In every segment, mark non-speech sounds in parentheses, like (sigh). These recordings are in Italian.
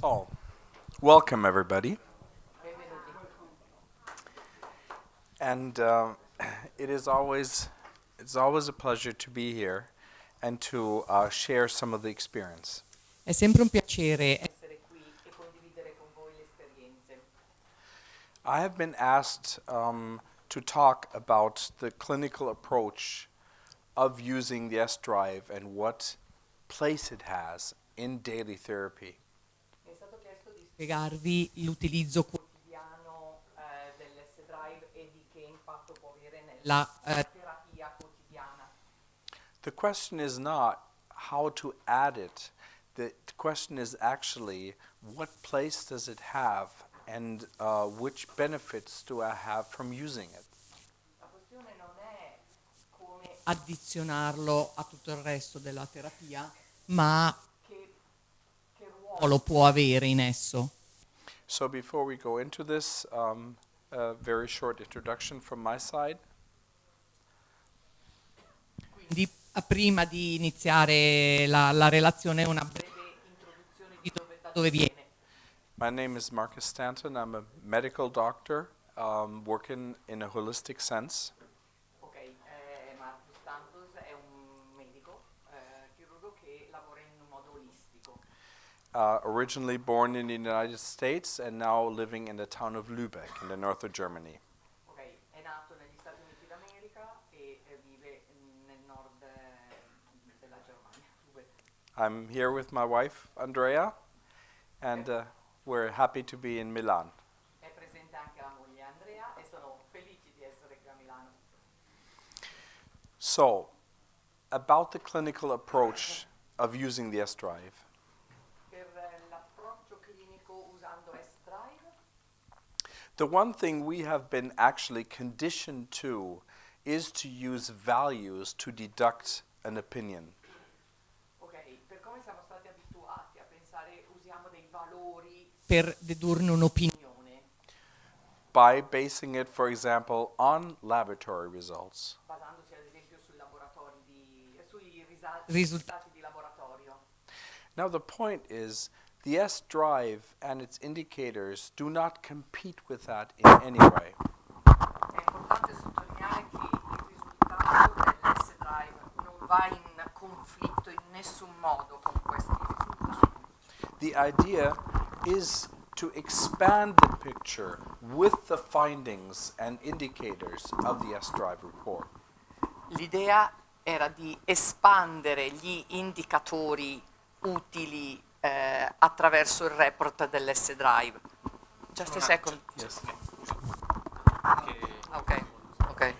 So, welcome everybody. And uh, it is always it's always a pleasure to be here and to uh, share some of the experience. È sempre un piacere essere qui e condividere con voi le esperienze. I have been asked um, to talk about the clinical approach of using the S drive and what place it has in daily therapy. Spiegarvi l'utilizzo quotidiano eh, dell'S Drive e di che impatto può avere nella eh, terapia quotidiana. The question is not how to add it. The question is actually what place does it have and uh, which benefits do I have from using it? La questione non è come addizionarlo a tutto il resto della terapia, ma ruolo può avere in esso. So before we go into this, um, a very short introduction from my side. Quindi prima di iniziare la, la relazione una breve introduzione di dove, da dove viene. My name is Marcus Stanton. I'm a medical doctor um, working in a holistic sense. Uh, originally born in the United States and now living in the town of Lübeck in the north of Germany. Ok, è nato negli Stati Uniti d'America e eh, vive nel nord eh, della Germania. (laughs) I'm here with my wife, Andrea, and uh, we're happy to be in Milan. È presente anche la moglie Andrea e sono felici di essere qui a Milano. So, about the clinical approach of using the S drive. Per eh, l'approccio clinico usando S-Drive, The one thing we have been actually conditioned to is to use values to deduct an opinion. ok, per come siamo stati abituati a pensare usiamo dei valori per dedurne un'opinione. by basing it, for example, on laboratory results. basandosi ad esempio sui laboratori di, sui risultati di laboratorio. Now, the point is the S drive and its indicators do not compete with that in any way. The idea is to expand the picture with the findings and indicators of the S drive report. L'idea era di espandere gli indicatori utili eh, attraverso il report dell'S-Drive. Just a second. Yes. Ok, ok.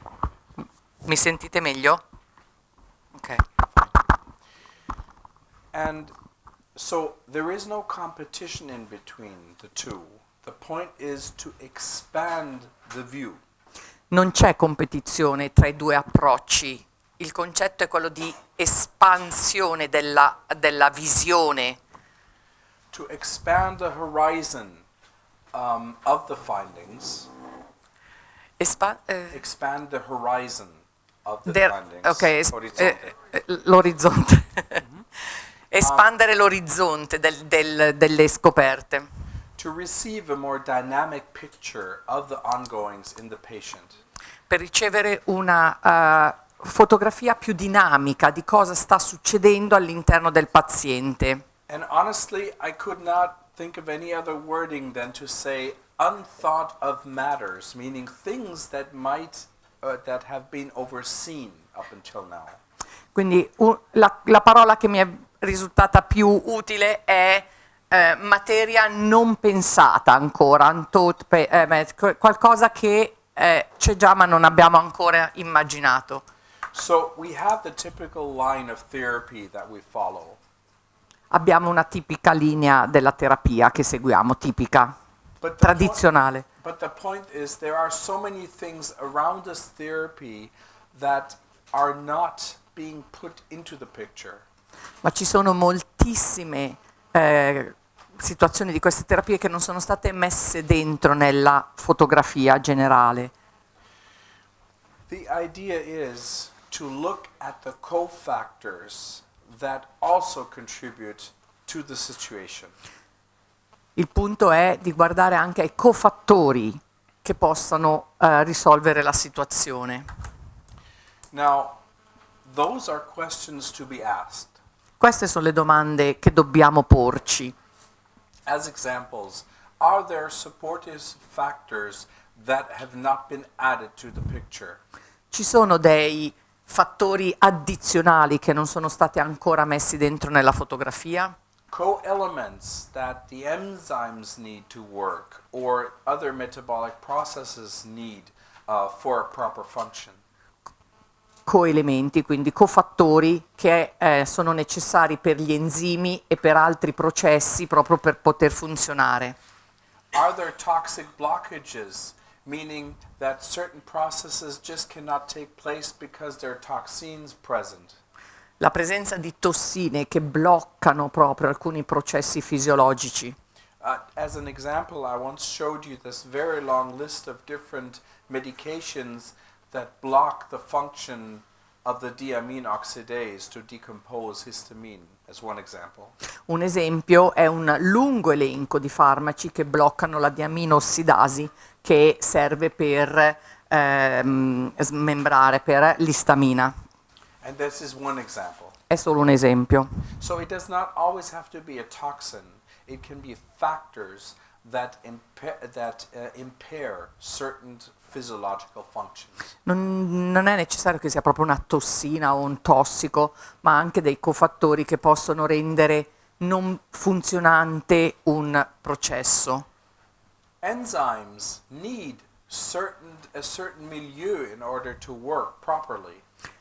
Mi sentite meglio? Ok. And so there is no competition in between the two. The point is to expand the view. Non c'è competizione tra i due approcci. Il concetto è quello di espansione della, della visione, to expand the horizon um, of the findings, Espa- eh, expand the horizon of the findings. ok, es- Horizonte. eh, eh, l'orizzonte. (laughs) Espandere l'orizzonte del- del- delle scoperte. to receive a more dynamic picture of the ongoings in the patient. per ricevere una eh, fotografia più dinamica di cosa sta succedendo all'interno del paziente. And honestly, I could not think of any other wording than to say unthought of matters, meaning things that might uh, that have been overseen up until now. Quindi la, la parola che mi è risultata più utile è eh, materia non pensata ancora, unthought eh, qualcosa che eh, c'è già ma non abbiamo ancora immaginato. So we have the typical line of therapy that we follow. Abbiamo una tipica linea della terapia che seguiamo, tipica, the, point, tradizionale. but the point is, there are so many things around this therapy that are not being put into the picture. ma ci sono moltissime eh, situazioni di queste terapie che non sono state messe dentro nella fotografia generale. The idea is to look at the cofactors that also contribute to the situation. Il punto è di guardare anche ai cofattori che possano eh, risolvere la situazione. Now, those are questions to be asked. Queste sono le domande che dobbiamo porci. As examples, are there supportive factors that have not been added to the picture? Ci sono dei fattori addizionali che non sono stati ancora messi dentro nella fotografia? Co-elements that the enzymes need to work or other metabolic processes need uh, for a proper function. coelementi, quindi cofattori che eh, sono necessari per gli enzimi e per altri processi proprio per poter funzionare. Are there toxic blockages, meaning that certain processes just cannot take place because there are toxins present? La presenza di tossine che bloccano proprio alcuni processi fisiologici. Uh, as an example, I once showed you this very long list of different medications that block the function of the diamine oxidase to decompose histamine, as one example. Un esempio è un lungo elenco di farmaci che bloccano la diaminossidasi che serve per ehm, smembrare, per l'istamina. È solo un esempio. So it does not always have to be a toxin. It can be factors that, impa- that uh, impair certain physiological functions. Non, non è necessario che sia proprio una tossina o un tossico, ma anche dei cofattori che possono rendere non funzionante un processo. Enzymes need certain, a certain milieu in order to work properly.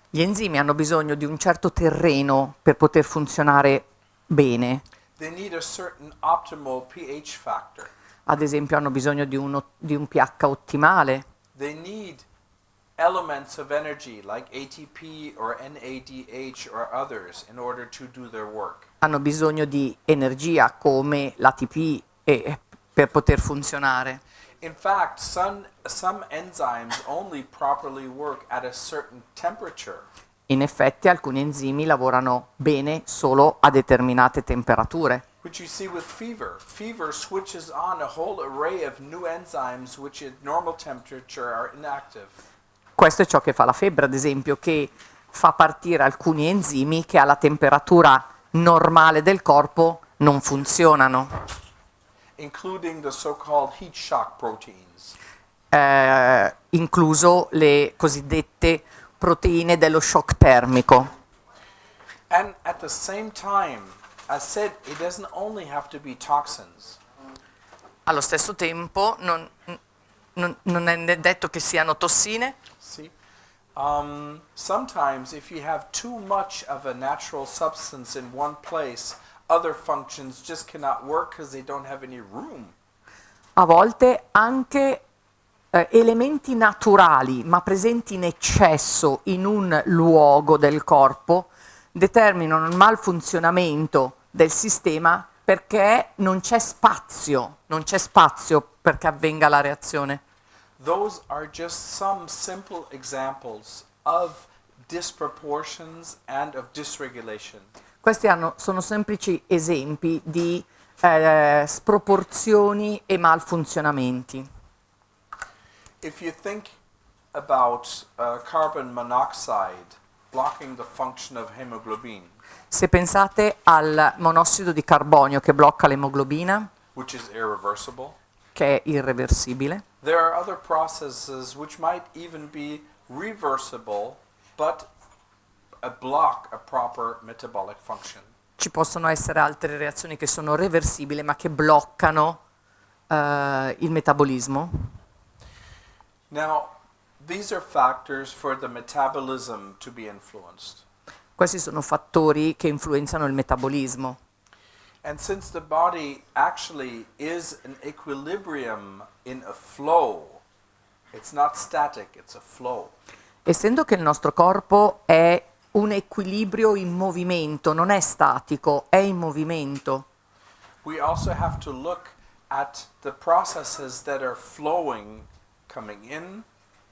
Gli enzimi hanno bisogno di un certo terreno per poter funzionare bene. They need a certain optimal pH factor. Ad esempio hanno bisogno di, uno- di un pH ottimale, They need elements of energy like ATP or NADH or others in order to do their work. hanno bisogno di energia come l'ATP e- per poter funzionare. In fact, some, some enzymes only properly work at a certain temperature. In effetti alcuni enzimi lavorano bene solo a determinate temperature. Which you see with fever. Fever switches on a whole array of new enzymes which at normal temperature are inactive. Questo è ciò che fa la febbre, ad esempio, che fa partire alcuni enzimi che alla temperatura normale del corpo non funzionano, including the so-called heat shock proteins. eh, incluso le cosiddette proteine dello shock termico. And at the same time, I said it doesn't only have to be toxins. Allo stesso tempo non, non- non è detto che siano tossine, See? Um, sometimes if you have too much of a natural substance in one place, other functions just cannot work because they don't have any room. a volte anche eh, elementi naturali ma presenti in eccesso in un luogo del corpo determinano il malfunzionamento del sistema perché non c'è spazio, non c'è spazio perché avvenga la reazione. Those are just some simple examples of disproportions and of dysregulation. Questi hanno- sono semplici esempi di eh, sproporzioni e malfunzionamenti. If you think about uh, carbon monoxide blocking the function of hemoglobin, Se pensate al monossido di carbonio che blocca l'emoglobina, which is irreversible, che è irreversibile, there are other processes which might even be reversible but ci possono essere altre reazioni che sono reversibili ma che bloccano eh, il metabolismo. Now, these are factors for the metabolism to be influenced. Questi sono fattori che influenzano il metabolismo. And since the body actually is an equilibrium in a flow, it's not static, it's a flow. Essendo che il nostro corpo è un equilibrio in movimento, non è statico, è in movimento. We also have to look at the processes that are flowing, coming in,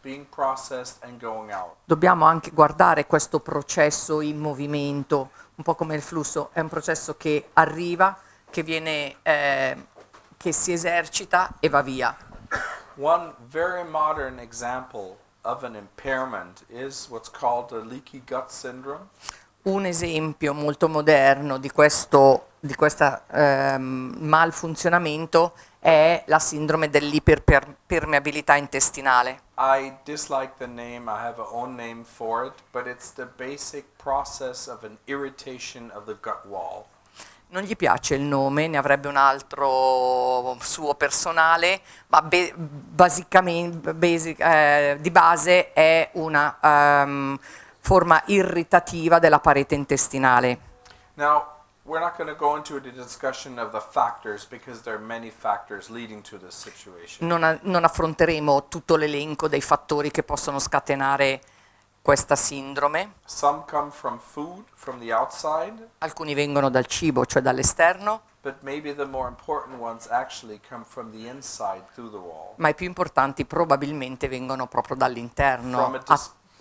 being processed, and going out. Dobbiamo anche guardare questo processo in movimento, un po' come il flusso, è un processo che arriva, che viene eh, che si esercita e va via. One very modern example of an impairment is what's called the leaky gut syndrome. Un esempio molto moderno di questo di questo ehm, malfunzionamento è la sindrome dell'iperpermeabilità intestinale. I dislike the name, I have a own name for it, but it's the basic process of an irritation of the gut wall. Non gli piace il nome, ne avrebbe un altro suo personale, ma basic, eh, di base è una um, forma irritativa della parete intestinale. Now, we're not going to go into the discussion of the factors because there are many factors leading to this situation. Non, non affronteremo tutto l'elenco dei fattori che possono scatenare questa sindrome. Some come from food, from the outside, Alcuni vengono dal cibo, cioè dall'esterno, ma i più importanti probabilmente vengono proprio dall'interno, From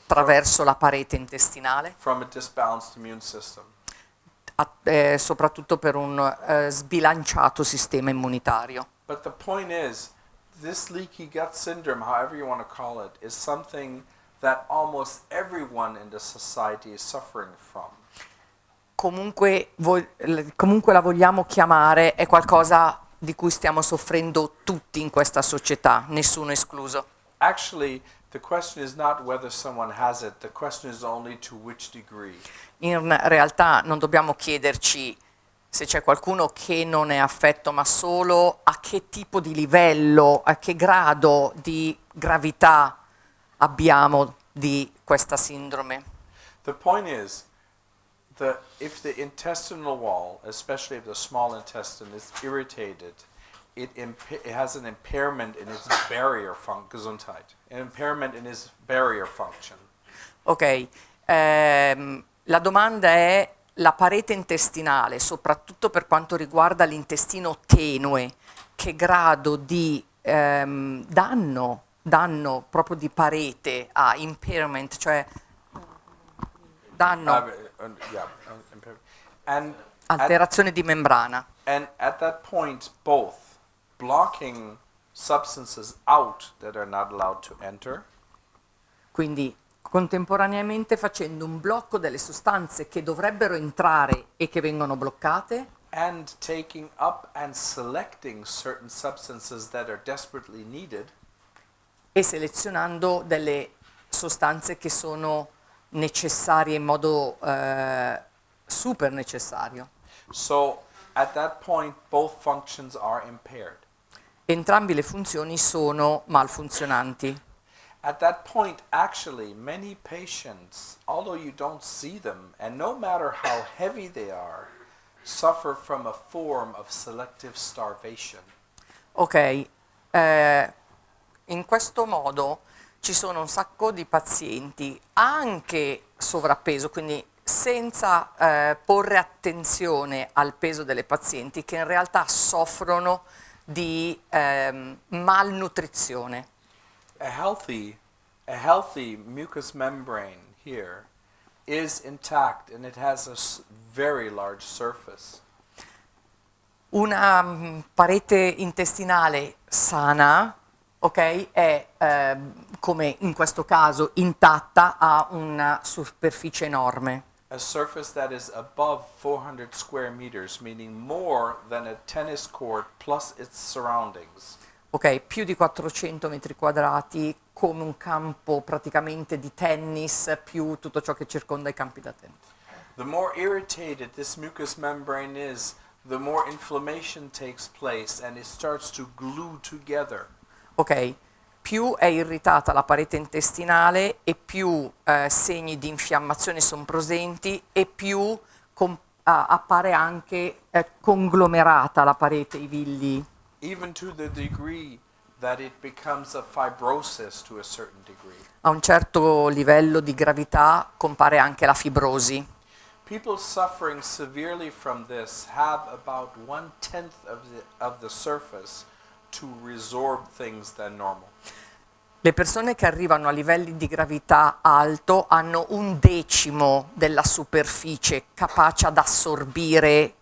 attraverso la parete intestinale, a disbalanced immune system. a- eh, soprattutto per un eh, sbilanciato sistema immunitario. But the point is, this leaky gut syndrome, however you want to call it, is something that almost everyone in the society is suffering from. Comunque, comunque la vogliamo chiamare, è qualcosa di cui stiamo soffrendo tutti in questa società, nessuno escluso. Actually, the question is not whether someone has it, the question is only to which degree. In realtà non dobbiamo chiederci se c'è qualcuno che non è affetto, ma solo a che tipo di livello, a che grado di gravità abbiamo di questa sindrome. The point is, the, if the intestinal wall, especially if the small intestine, is irritated, it, it has an impairment in its barrier function, Gesundheit, an impairment in its barrier function. Ok, ehm, la domanda è la parete intestinale, soprattutto per quanto riguarda l'intestino tenue, che grado di ehm, danno, danno proprio di parete ha, impairment, cioè danno, at, alterazione di membrana. and at that point, both blocking substances out that are not allowed to enter, Quindi contemporaneamente facendo un blocco delle sostanze che dovrebbero entrare e che vengono bloccate and taking up and selecting certain substances that are desperately needed e selezionando delle sostanze che sono necessarie in modo eh, super necessario. So point. Entrambi le funzioni sono malfunzionanti. At that point, actually, many patients, although you don't see them, and no matter how heavy they are, suffer from a form of selective starvation. Ok, eh, in questo modo ci sono un sacco di pazienti anche sovrappeso, quindi senza eh, porre attenzione al peso delle pazienti che in realtà soffrono di ehm, malnutrizione. A healthy, a healthy mucous membrane here is intact and it has a very large surface. Una mm, parete intestinale sana, ok, è ehm, come in questo caso intatta, ha una superficie enorme. A surface that is above 400 square meters, meaning more than a tennis court plus its surroundings. ok, più di 400 metri quadrati, come un campo praticamente di tennis, più tutto ciò che circonda i campi da tennis. The more irritated this mucous membrane is, the more inflammation takes place and it starts to glue together. Ok, più è irritata la parete intestinale e più eh, segni di infiammazione sono presenti e più appare anche eh, conglomerata la parete, i villi. even to the degree that it becomes a fibrosis to a certain degree. A un certo livello di gravità compare anche la fibrosi. People suffering severely from this have about one tenth of the, of the surface to resorb things than normal. Le persone che arrivano a livelli di gravità alto hanno un decimo della superficie capace ad assorbire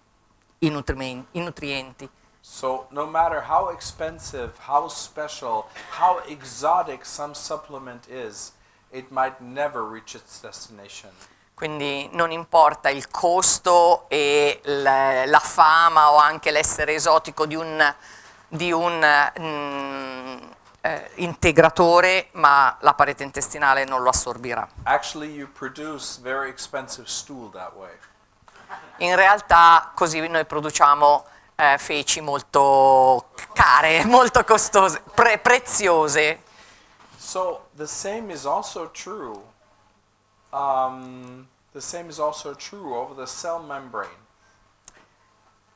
i, i nutrienti. So no matter how expensive, how special, how exotic some supplement is, it might never reach its destination. Quindi non importa il costo e l- la fama o anche l'essere esotico di un, di un mm, eh, integratore, ma la parete intestinale non lo assorbirà. Actually, you produce very expensive stool that way. In realtà così noi produciamo eh, feci molto care, (laughs) molto costose, pre- preziose. So the same is also true. Um, the same is also true over the cell membrane.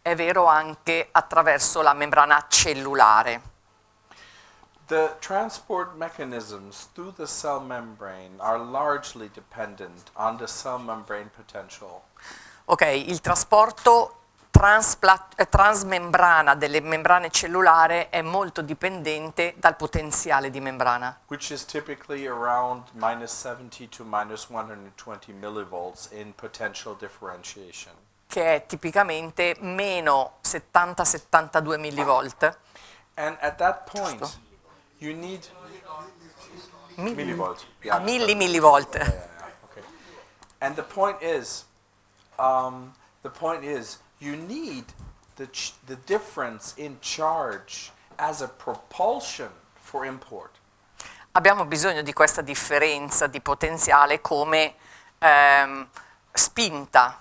È vero anche attraverso la membrana cellulare. The transport mechanisms through the cell membrane are largely dependent on the cell membrane potential. Ok, il trasporto eh, transmembrana delle membrane cellulari è molto dipendente dal potenziale di membrana, which is typically around minus 70 to minus 120 millivolts in potential differentiation. Che è tipicamente meno 70-72 millivolt. And at that point, you need millivolt. A milli millivolt. Yeah, yeah, okay. And the point is, um, the point is, you need the ch- the difference in charge as a propulsion for import. Abbiamo bisogno di questa differenza di potenziale come ehm, spinta,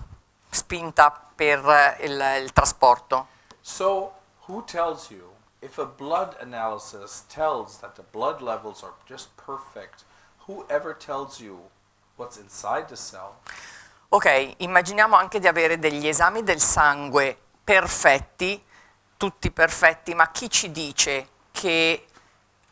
spinta per eh, il, il trasporto. So, who tells you if a blood analysis tells that the blood levels are just perfect? Whoever tells you what's inside the cell Ok, immaginiamo anche di avere degli esami del sangue perfetti, tutti perfetti, ma chi ci dice che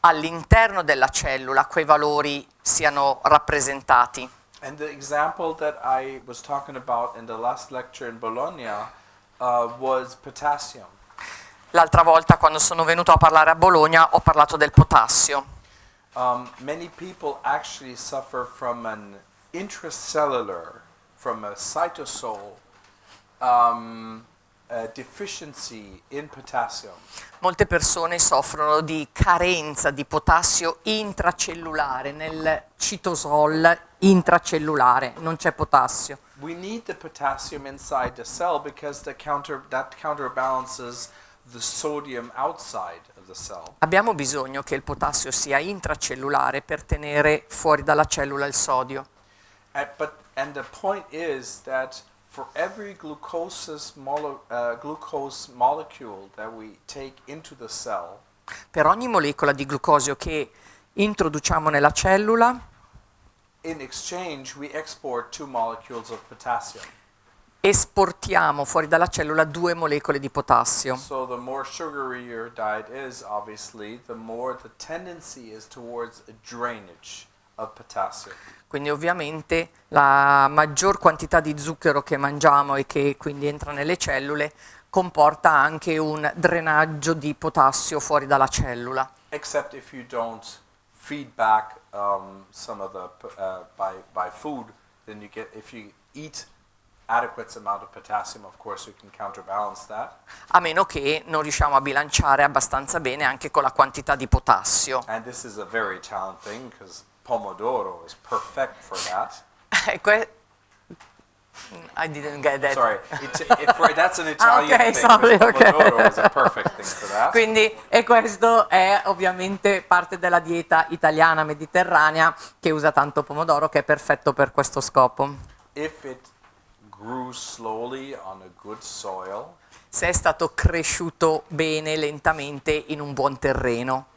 all'interno della cellula quei valori siano rappresentati? And the example that I was talking about in the last lecture in Bologna uh, was potassium. L'altra volta quando sono venuto a parlare a Bologna ho parlato del potassio. Um, many people actually suffer from an intracellular, from a cytosol um, uh, deficiency in potassium. Molte persone soffrono di carenza di potassio intracellulare, nel citosol intracellulare non c'è potassio. We need the potassium inside the cell because the counter, that counterbalances the sodium outside of the cell. Abbiamo bisogno che il potassio sia intracellulare per tenere fuori dalla cellula il sodio. And, but, and the point is that for every glucose, mole, uh, glucose molecule that we take into the cell, Per ogni molecola di glucosio che introduciamo nella cellula, in exchange we export two molecules of potassium. esportiamo fuori dalla cellula due molecole di potassio. So the more sugary your diet is, obviously, the more the tendency is towards a drainage. Quindi ovviamente la maggior quantità di zucchero che mangiamo e che quindi entra nelle cellule comporta anche un drenaggio di potassio fuori dalla cellula. Except if you don't feed back um, some of the uh, by by food, then you get if you eat adequate amount of potassium, of course you can counterbalance that. a meno che non riusciamo a bilanciare abbastanza bene anche con la quantità di potassio. And this is a very Italian thing because pomodoro is perfect for that. (laughs) I didn't get that. Sorry, it, it, that's an (laughs) Italian okay, thing. sorry, okay. pomodoro is a perfect thing for that. Quindi, e questo è ovviamente parte della dieta italiana mediterranea che usa tanto pomodoro, che è perfetto per questo scopo. If it grew slowly on a good soil Se è stato cresciuto bene, lentamente, in un buon terreno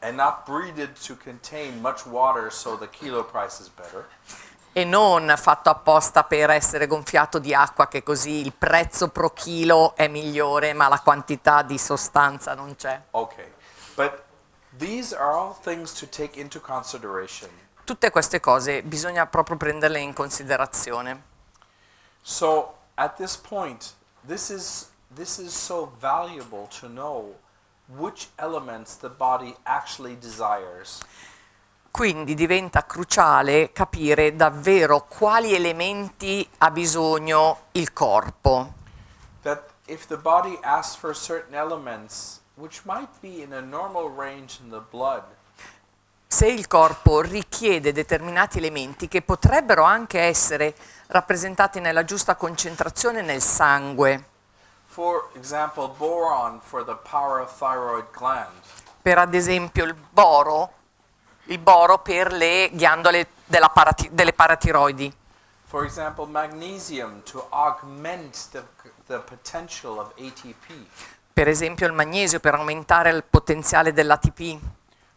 water so e non fatto apposta per essere gonfiato di acqua, che così il prezzo pro chilo è migliore, ma la quantità di sostanza non c'è. okay. But these are all things to take into consideration. Tutte queste cose bisogna proprio prenderle in considerazione. So at this point, this is this is so valuable to know which elements the body actually desires. Quindi diventa cruciale capire davvero quali elementi ha bisogno il corpo. That if the body asks for certain elements, which might be in a normal range in the blood, se il corpo richiede determinati elementi che potrebbero anche essere rappresentati nella giusta concentrazione nel sangue, for example, boron for the parathyroid gland, per ad esempio il boro, il boro per le ghiandole parati- delle paratiroidi, for example, magnesium to augment the, the potential of ATP, per esempio il magnesio per aumentare il potenziale dell'ATP,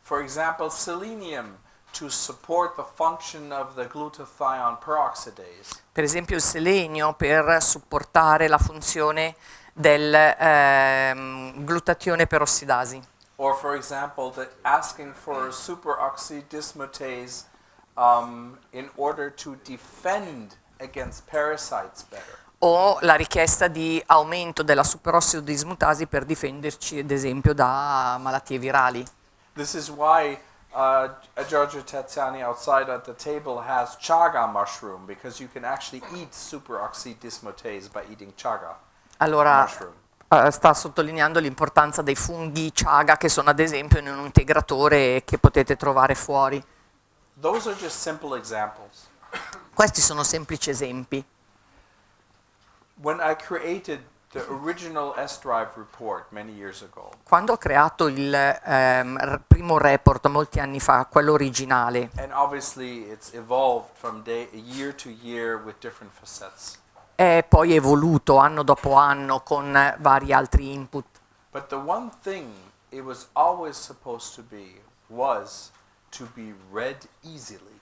for example, selenium to support the function of the glutathione peroxidase, per esempio il selenio per supportare la funzione del ehm, glutatione perossidasi. or for example, the asking for superoxy dismutase um, in order to defend against parasites better. o la richiesta di aumento della superossido dismutasi per difenderci ad esempio da malattie virali. This is why uh, Giorgio Tazzani outside at the table has chaga mushroom because you can actually eat superoxy dismutase by eating chaga Allora eh, sta sottolineando l'importanza dei funghi chaga che sono ad esempio in un integratore che potete trovare fuori. Questi sono semplici esempi. Ago, Quando ho creato il ehm, primo report molti anni fa, quello originale, and obviously it's evolved from day, year to year with different facets. È poi evoluto anno dopo anno con vari altri input. But the one thing it was always supposed to be was to be read easily.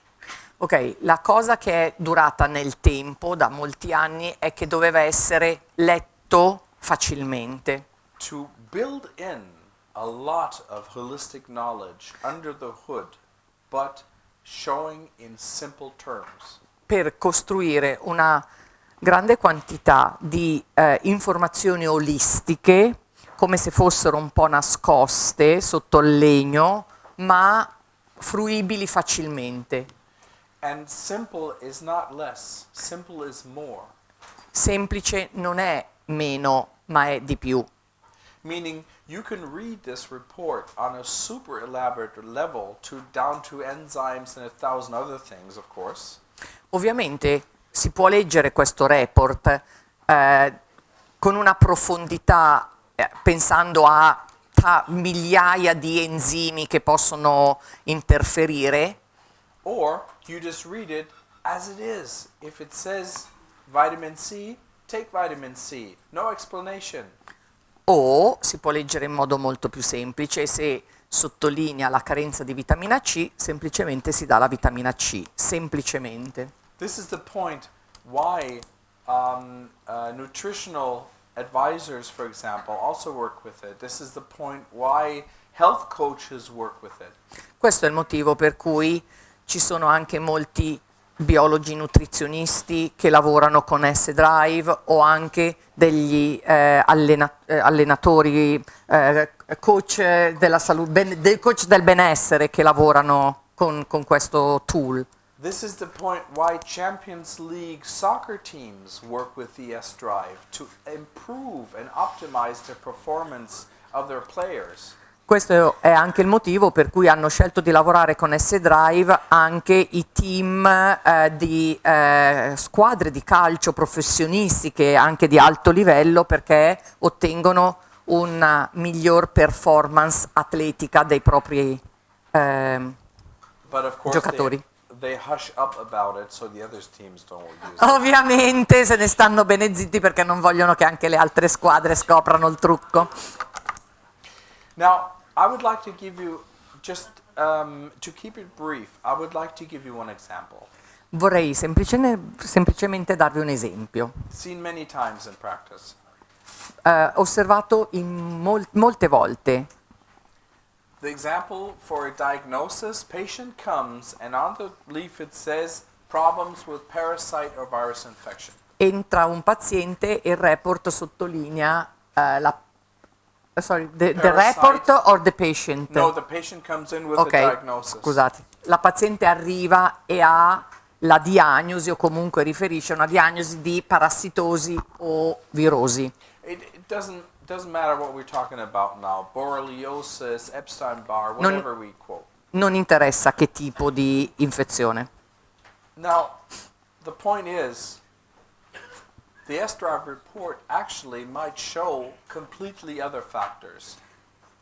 Ok, la cosa che è durata nel tempo, da molti anni, è che doveva essere letto facilmente. To build in a lot of holistic knowledge under the hood, but showing in simple terms. per costruire una grande quantità di eh, informazioni olistiche, come se fossero un po' nascoste sotto il legno, ma fruibili facilmente. And simple is not less, simple is more. Semplice non è meno, ma è di più. Meaning you can read this report on a super elaborate level to down to enzymes and a thousand other things, of course. Ovviamente si può leggere questo report eh, con una profondità eh, pensando a ta- migliaia di enzimi che possono interferire, Or you just read it as it is. If it says vitamin C, take vitamin C. No explanation. o si può leggere in modo molto più semplice se sottolinea la carenza di vitamina C, semplicemente si dà la vitamina C, semplicemente. This is the point why um, uh, nutritional advisors, for example, also work with it. This is the point why health coaches work with it. Questo è il motivo per cui ci sono anche molti biologi nutrizionisti che lavorano con S-Drive o anche degli eh, allena- eh, allenatori, eh, coach, della salute, ben- del coach del benessere che lavorano con, con questo tool. This is the point why Champions League soccer teams work with the S Drive to improve and optimize the performance of their players. Questo è anche il motivo per cui hanno scelto di lavorare con S-Drive anche i team eh, di eh, squadre di calcio professionistiche anche di alto livello perché ottengono una miglior performance atletica dei propri they, Giocatori. It so the other teams don't use it. Ovviamente se ne stanno bene zitti perché non vogliono che anche le altre squadre scoprano il trucco. Now, I would like to give you just um, to keep it brief. I would like to give you one example, Vorrei semplice- semplicemente darvi un esempio. seen many times in practice. Eh, osservato mol- molte volte The example for a diagnosis: patient comes and on the leaf it says problems with parasite or virus infection. entra un paziente e il report sottolinea eh, la sorry, the, the report or the patient? No, the patient comes in with ok, a diagnosis. scusate. La paziente arriva e ha la diagnosi o comunque riferisce a una diagnosi di parassitosi o virosi. It, it- doesn't matter what we're talking about now. Borreliosis, Epstein-Barr, Non- whatever we quote. Non interessa che tipo di infezione. Now, the point is, the S-Drive report actually might show completely other factors.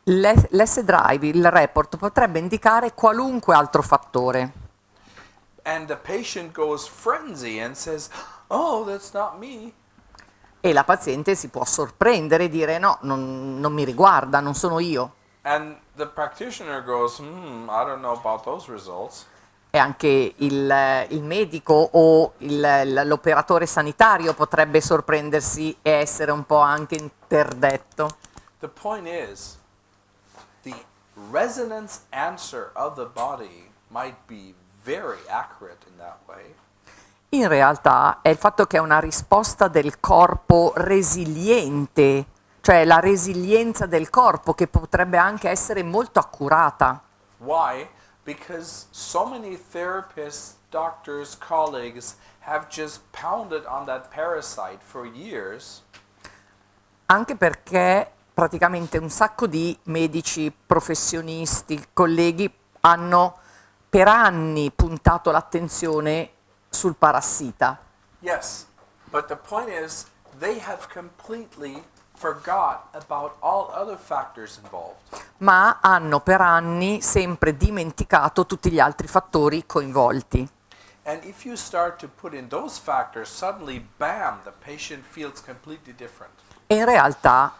L'S- L'S-Drive, il report, potrebbe indicare qualunque altro fattore. And the patient goes frenzy and says, oh, that's not me. E la paziente si può sorprendere e dire no, non, non mi riguarda, non sono io. Goes, results. E anche il, il medico o l'operatore sanitario potrebbe sorprendersi e essere un po' anche interdetto. The point is, the resonance answer of the body might be very accurate in that way. In realtà è il fatto che è una risposta del corpo resiliente, cioè la resilienza del corpo che potrebbe anche essere molto accurata. Why? Because so many therapists, doctors, colleagues have just pounded on that parasite for years Anche perché praticamente un sacco di medici, professionisti, colleghi hanno per anni puntato l'attenzione sul parassita. Yes, but the point is, they have completely forgot about all other factors involved. ma hanno per anni sempre dimenticato tutti gli altri fattori coinvolti. And if you start to put in those factors, suddenly, bam, the patient feels completely different. E in realtà,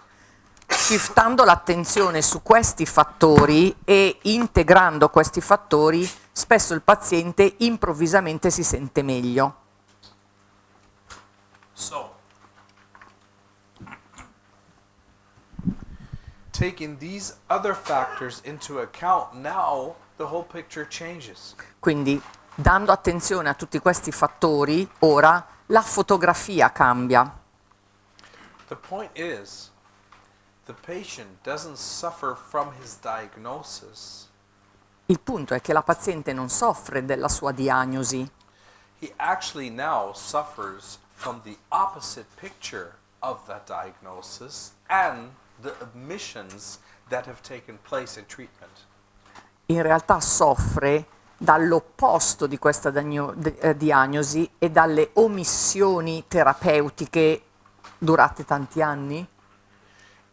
shiftando l'attenzione su questi fattori e integrando questi fattori, spesso il paziente improvvisamente si sente meglio. So, taking these other factors into account, now the whole picture changes. Quindi, dando attenzione a tutti questi fattori, ora la fotografia cambia. The point is, the patient doesn't suffer from his diagnosis. Il punto è che la paziente non soffre della sua diagnosi, He actually now suffers from the opposite picture of that diagnosis and the omissions that have taken place in treatment. in realtà soffre dall'opposto di questa eh, diagnosi e dalle omissioni terapeutiche durate tanti anni.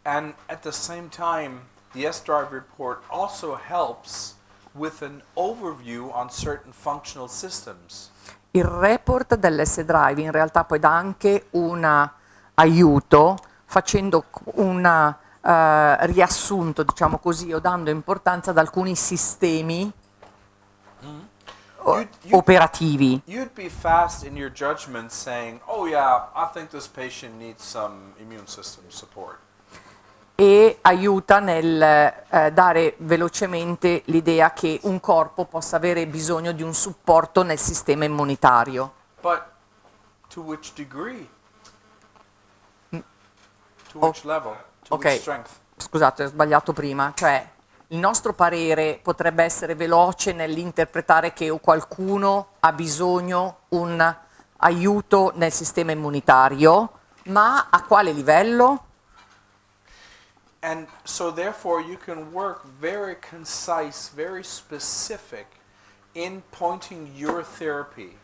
And at the same time, the S-Drive report also helps with an overview on certain functional systems. Il report dell'S-Drive in realtà poi dà anche un aiuto facendo un riassunto, diciamo così, o dando importanza ad alcuni sistemi o- You'd- you'd- operativi. You'd be fast in your judgment saying, oh yeah, I think this patient needs some immune system support. E aiuta nel eh, dare velocemente l'idea che un corpo possa avere bisogno di un supporto nel sistema immunitario. But to which degree? To Oh, which level? To ok. which strength? Scusate, ho sbagliato prima, cioè il nostro parere potrebbe essere veloce nell'interpretare che qualcuno ha bisogno un aiuto nel sistema immunitario, ma a quale livello? And so therefore you can work very concise, very specific in pointing your therapy.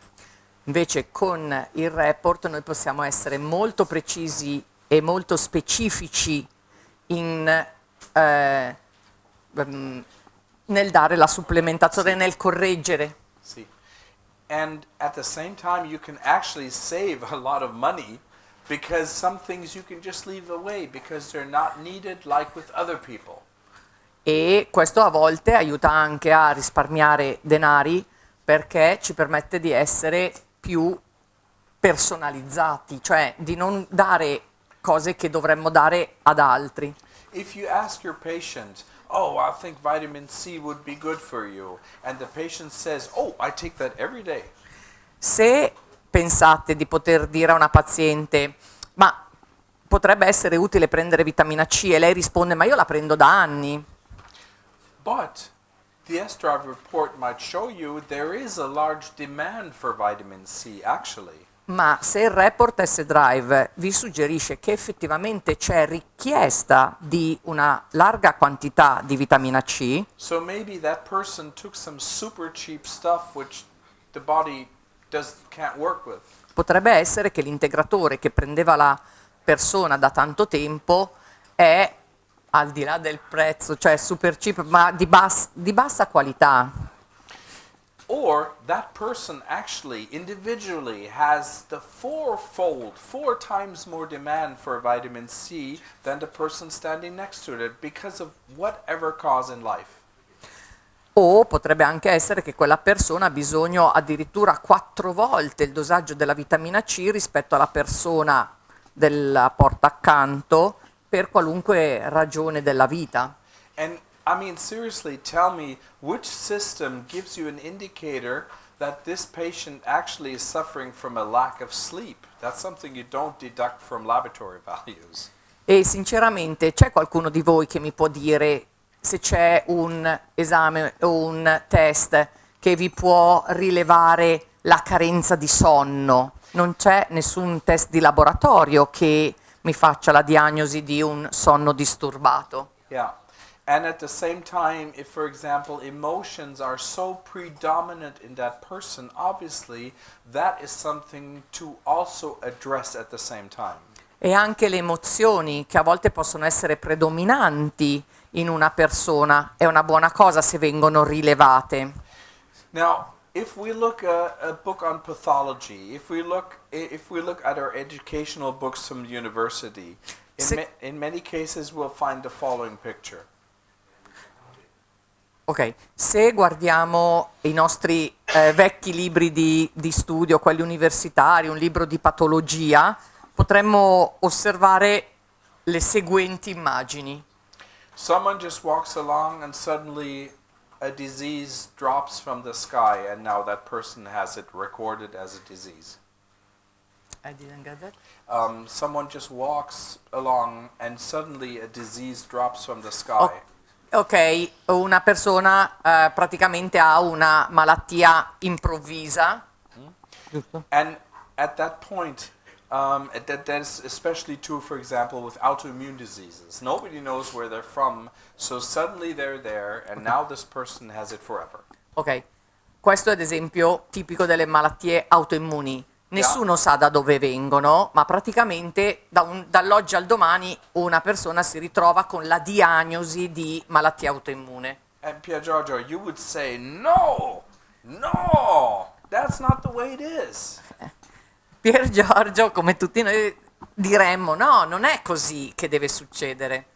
Invece con il report noi possiamo essere molto precisi e molto specifici in, eh, ehm, nel dare la supplementazione, nel correggere. See. And at the same time you can actually save a lot of money because some things you can just leave away because they're not needed like with other people. E questo a volte aiuta anche a risparmiare denari perché ci permette di essere più personalizzati, cioè di non dare cose che dovremmo dare ad altri. If you ask your patient, "Oh, I think vitamin C would be good for you," and the patient says, "Oh, I take that every day." Se pensate di poter dire a una paziente, ma potrebbe essere utile prendere vitamina C e lei risponde, ma io la prendo da anni, But the S-Drive report might show you there is a large demand for vitamin C actually. Ma se il report S-Drive vi suggerisce che effettivamente c'è richiesta di una larga quantità di vitamina C, So maybe that person took some super cheap stuff which the body does can't work with. potrebbe essere che l'integratore che prendeva la persona da tanto tempo è al di là del prezzo, cioè super cheap, ma di, bas- di bassa qualità. Or that person actually individually has the fourfold, four times more demand for vitamin C than the person standing next to it because of whatever cause in life. O potrebbe anche essere che quella persona ha bisogno addirittura quattro volte il dosaggio della vitamina C rispetto alla persona della porta accanto per qualunque ragione della vita. And I mean, seriously, tell me which system gives you an indicator that this patient actually is suffering from a lack of sleep? That's something you don't deduct from laboratory (laughs) values. E sinceramente c'è qualcuno di voi che mi può dire se c'è un esame o un test che vi può rilevare la carenza di sonno? Non c'è nessun test di laboratorio che mi faccia la diagnosi di un sonno disturbato. Yeah. And at the same time, if, for example, emotions are so predominant in that person, obviously that is something to also address at the same time. E anche le emozioni che a volte possono essere predominanti in una persona è una buona cosa se vengono rilevate. Now, if we look at a book on pathology, if we look if we look at our educational books from university, in, Se- ma- in many cases we'll find the following picture. Ok, se guardiamo i nostri eh, vecchi libri di, di studio, quelli universitari, un libro di patologia, potremmo osservare le seguenti immagini. Someone just walks along and suddenly a disease drops from the sky and now that person has it recorded as a disease. I didn't get that. Um, someone just walks along and suddenly a disease drops from the sky. Ok, una persona eh, praticamente ha una malattia improvvisa. Giusto? And at that point, um, that, that is especially true, for example, with autoimmune diseases. Nobody knows where they're from, so suddenly they're there, and now this person has it forever. Ok, questo è ad esempio tipico delle malattie autoimmuni. Nessuno sa da dove vengono, ma praticamente da dall'oggi al domani una persona si ritrova con la diagnosi di malattia autoimmune. And Pier Giorgio, you would say, no, no, that's not the way it is. Pier Giorgio, come tutti noi, diremmo no, non è così che deve succedere.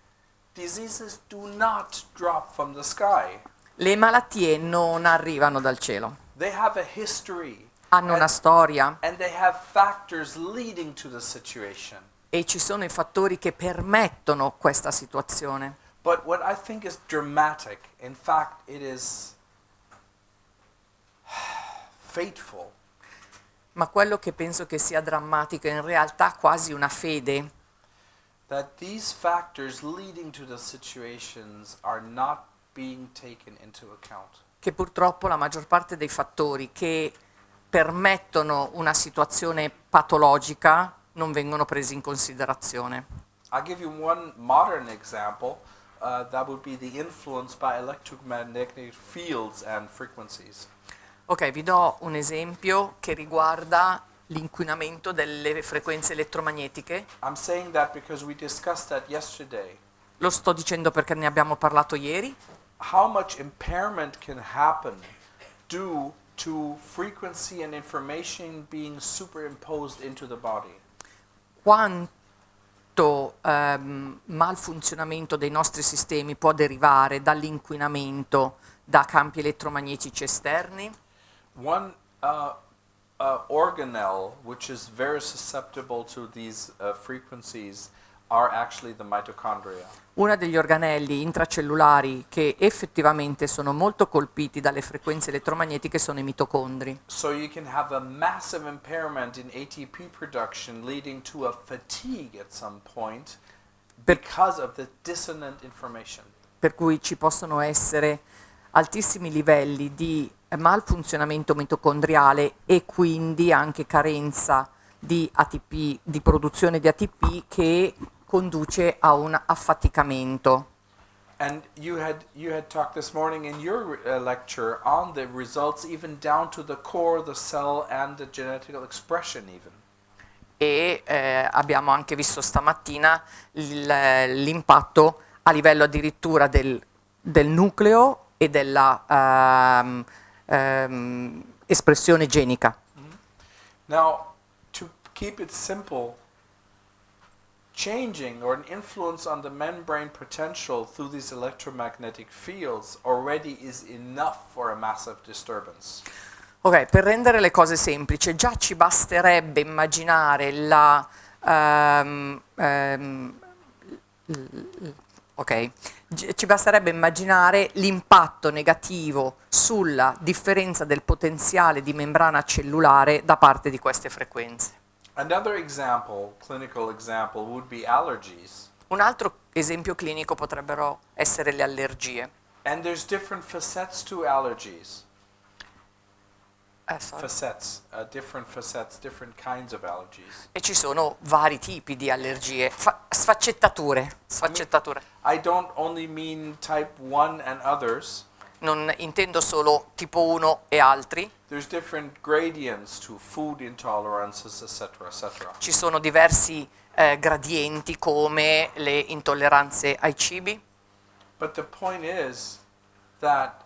Diseases do not drop from the sky. Le malattie non arrivano dal cielo, They have a history. hanno and, una storia and they have factors leading to the situation. e ci sono i fattori che permettono questa situazione. But what I think is dramatic, in fact, it is (sighs) fateful, Ma quello che penso che sia drammatico è in realtà quasi una fede, that these factors leading to the situations are not being taken into account. che purtroppo la maggior parte dei fattori che permettono una situazione patologica non vengono presi in considerazione. I'll give you one modern example. Uh, that would be the influence by electromagnetic fields and frequencies. Ok, vi do un esempio che riguarda l'inquinamento delle frequenze elettromagnetiche. Lo sto dicendo perché ne abbiamo parlato ieri. How much impairment can happen due to frequency and information being superimposed into the body? Quanto ehm, malfunzionamento dei nostri sistemi può derivare dall'inquinamento da campi elettromagnetici esterni? One uh, uh, organelle, which is very susceptible to these uh, frequencies, are actually the mitochondria. Uno degli organelli intracellulari che effettivamente sono molto colpiti dalle frequenze elettromagnetiche sono i mitocondri. So you can have a massive impairment in ATP production, leading to a fatigue at some point because of the dissonant information. per cui ci possono essere altissimi livelli di malfunzionamento mitocondriale e quindi anche carenza di ATP, di produzione di ATP che conduce a un affaticamento. And you had you had talked this morning in your uh, lecture on the results, even down to the core the cell and the genetical expression, even. e eh, abbiamo anche visto stamattina l'impatto a livello addirittura del, del nucleo e della ehm, ehm, espressione genica. Now, to keep it simple, changing or an influence on the membrane potential through these electromagnetic fields already is enough for a massive disturbance. Ok, per rendere le cose semplici, già ci basterebbe immaginare la... ehm, ehm, l- ok, Gi- ci basterebbe immaginare l'impatto negativo sulla differenza del potenziale di membrana cellulare da parte di queste frequenze. Example, example. Un altro esempio clinico potrebbero essere le allergie. And there's different facets to allergies. Eh. Facets, uh, different facets, different kinds of allergies. E ci sono vari tipi di allergie, Fa- sfaccettature, sfaccettature. I don't only mean type 1 and others. Non intendo solo tipo 1 e altri, There's different gradients to food intolerances, etc., etc. ci sono diversi eh, gradienti come le intolleranze ai cibi, But the point is that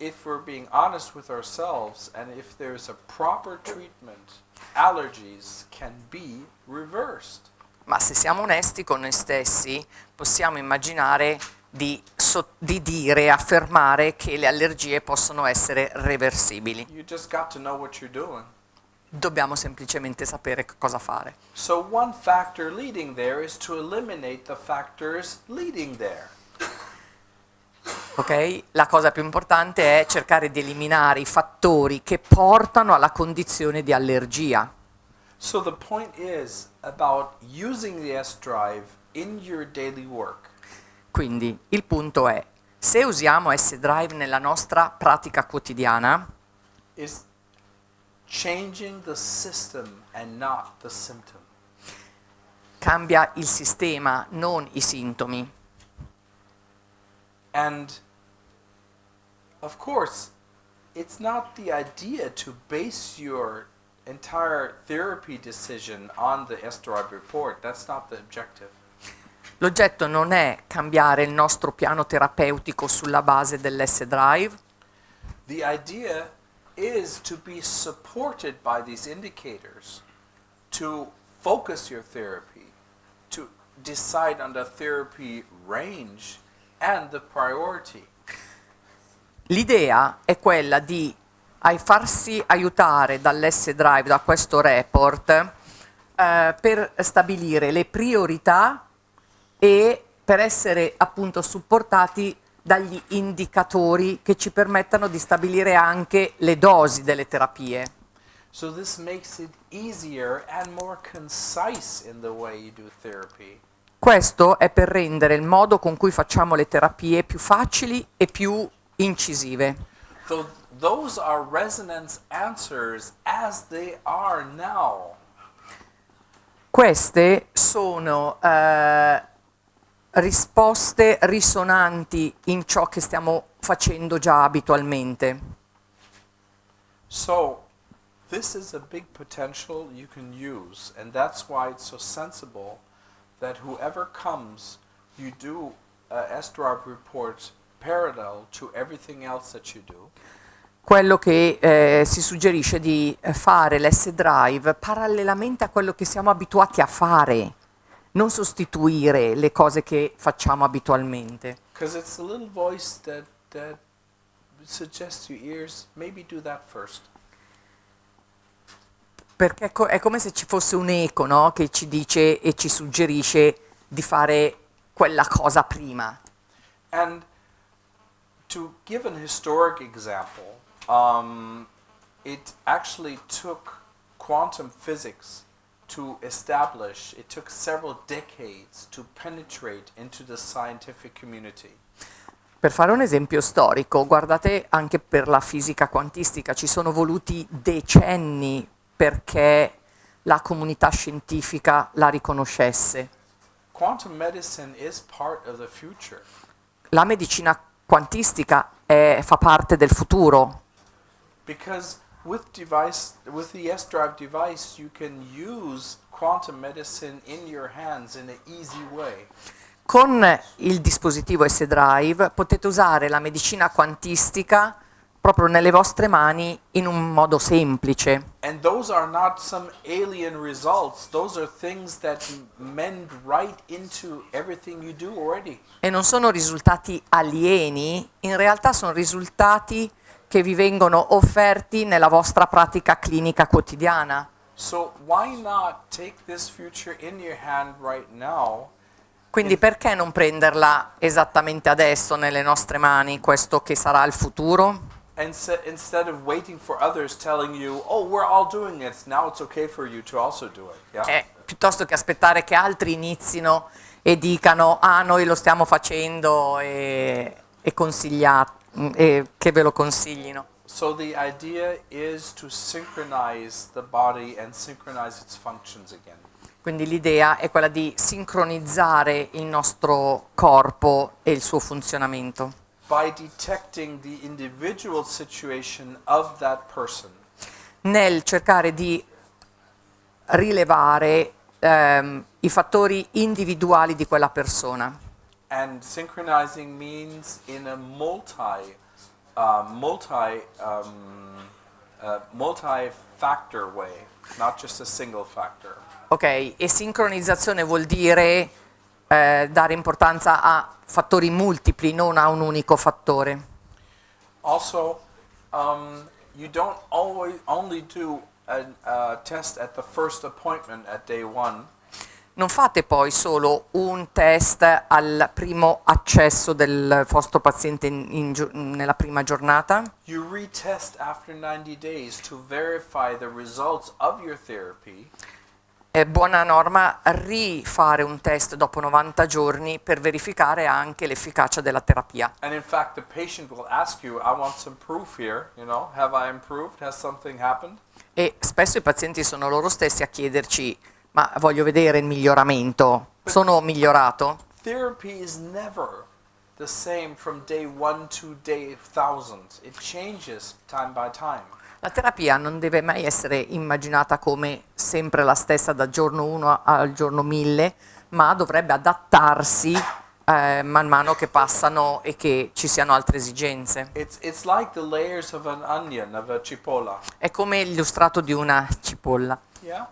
if we're being honest with ourselves and if there's a proper treatment, allergies can be reversed. ma se siamo onesti con noi stessi possiamo immaginare di, so- di dire, affermare che le allergie possono essere reversibili. You just got to know what you're doing. Dobbiamo semplicemente sapere cosa fare. So, one factor leading there is to eliminate the factors leading there. Ok? La cosa più importante è cercare di eliminare i fattori che portano alla condizione di allergia. So, the point is about using the S drive in your daily work. Quindi il punto è, se usiamo S-Drive nella nostra pratica quotidiana, is changing the system and not the symptom. cambia il sistema, non i sintomi. And of course, it's not the idea to base your entire therapy decision on the S drive report. That's not the objective. L'oggetto non è cambiare il nostro piano terapeutico sulla base dell'S-Drive, The idea is to be supported by these indicators to focus your therapy, to decide on the therapy range and the priority. L'idea è quella di farsi aiutare dall'S-Drive, da questo report, eh, per stabilire le priorità e per essere appunto supportati dagli indicatori che ci permettano di stabilire anche le dosi delle terapie. So this makes it easier and more concise in the way you do therapy. Questo è per rendere il modo con cui facciamo le terapie più facili e più incisive. So those are resonance answers as they are now. Queste sono eh, risposte risonanti in ciò che stiamo facendo già abitualmente. So this is a big potential you can use, and that's why it's so sensible that whoever comes, you do a S-Drive report parallel to everything else that you do. Quello che eh, si suggerisce di fare l'S-Drive parallelamente a quello che siamo abituati a fare, non sostituire le cose che facciamo abitualmente. Because it's a little voice that, that suggests to your ears, maybe do that first. Perché è co- è come se ci fosse un eco no? che ci dice e ci suggerisce di fare quella cosa prima. And to give an historic example, um, it actually took quantum physics to establish, it took several decades to penetrate into the scientific community. Per fare un esempio storico, guardate anche per la fisica quantistica, ci sono voluti decenni perché la comunità scientifica la riconoscesse. La medicina quantistica è- fa parte del futuro Because with device with the S drive device you can use quantum medicine in your hands in an easy way. Con il dispositivo S-Drive potete usare la medicina quantistica proprio nelle vostre mani in un modo semplice. Right. E non sono risultati alieni, in realtà sono risultati che vi vengono offerti nella vostra pratica clinica quotidiana. So right Quindi perché non prenderla esattamente adesso nelle nostre mani, questo che sarà il futuro? And se- instead of waiting for others telling you, "Oh, we're all doing it. Now it's okay for you to also do it." Yeah. Eh, piuttosto che aspettare che altri inizino e dicano ah noi lo stiamo facendo e, e e che ve lo consiglino. So the idea is to synchronize the body and synchronize its functions again. Quindi l'idea è quella di sincronizzare il nostro corpo e il suo funzionamento, by detecting the individual situation of that person nel cercare di rilevare ehm, i fattori individuali di quella persona. and synchronizing means in a multi uh, multi um, uh, multi-factor way not just a single factor Ok, e sincronizzazione vuol dire eh, dare importanza a fattori multipli, non a un unico fattore. also um, you don't always only do a, a test at the first appointment at day one. Non fate poi solo un test al primo accesso del vostro paziente in- in nella prima giornata, you retest after 90 days to verify the results of your therapy è buona norma rifare un test dopo 90 giorni per verificare anche l'efficacia della terapia. And in fact, the patient will ask you, I want some proof here, you know, have I improved? Has something happened? E spesso i pazienti sono loro stessi a chiederci ma voglio vedere il miglioramento, sono migliorato? Therapy is never the same from day one to day thousand. It changes time by time. La terapia non deve mai essere immaginata come sempre la stessa dal giorno 1 al giorno 1000, ma dovrebbe adattarsi eh, man mano che passano e che ci siano altre esigenze. It's, it's like of onion, of. È come l'illustrato di una cipolla. Yeah?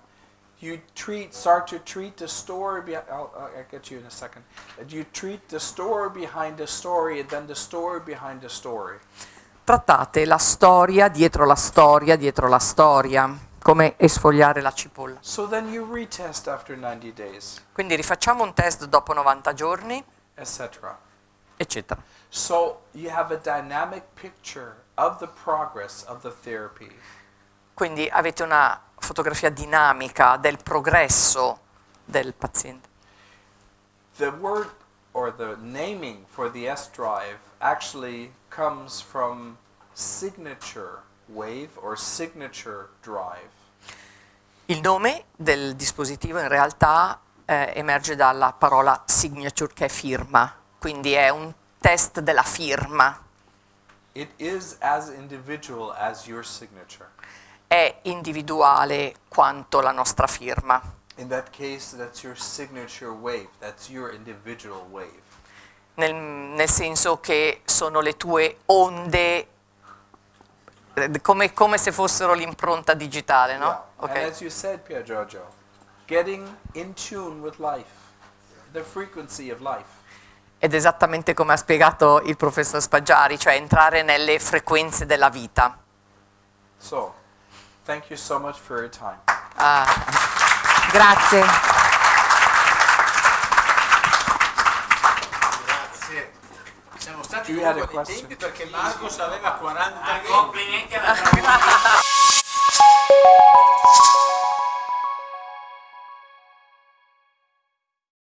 You treat, start to treat the story, be, I'll, I'll get you in a second. You treat the story behind the story and then the story behind the story. Trattate la storia dietro la storia dietro la storia, come esfogliare la cipolla. So then you retest after 90 days, Quindi rifacciamo un test dopo 90 giorni, etc. eccetera. So. Quindi avete una fotografia dinamica del progresso del paziente. The word or the naming for the S drive actually comes from signature wave or signature drive. Il nome del dispositivo in realtà eh, emerge dalla parola signature che è firma, quindi è un test della firma, It is as individual as your signature. è individuale quanto la nostra firma. In that case, that's your signature wave. That's your individual wave. Nel, nel senso che sono le tue onde eh, come, come se fossero l'impronta digitale, no? Yeah. Ok. And as you said, Pier Giorgio, getting in tune with life, the frequency of life. Ed esattamente come ha spiegato il professor Spaggiari, cioè entrare nelle frequenze della vita. So, thank you so much for your time. Ah. Grazie. you had a question. perché Marcos aveva 40 complimenti alla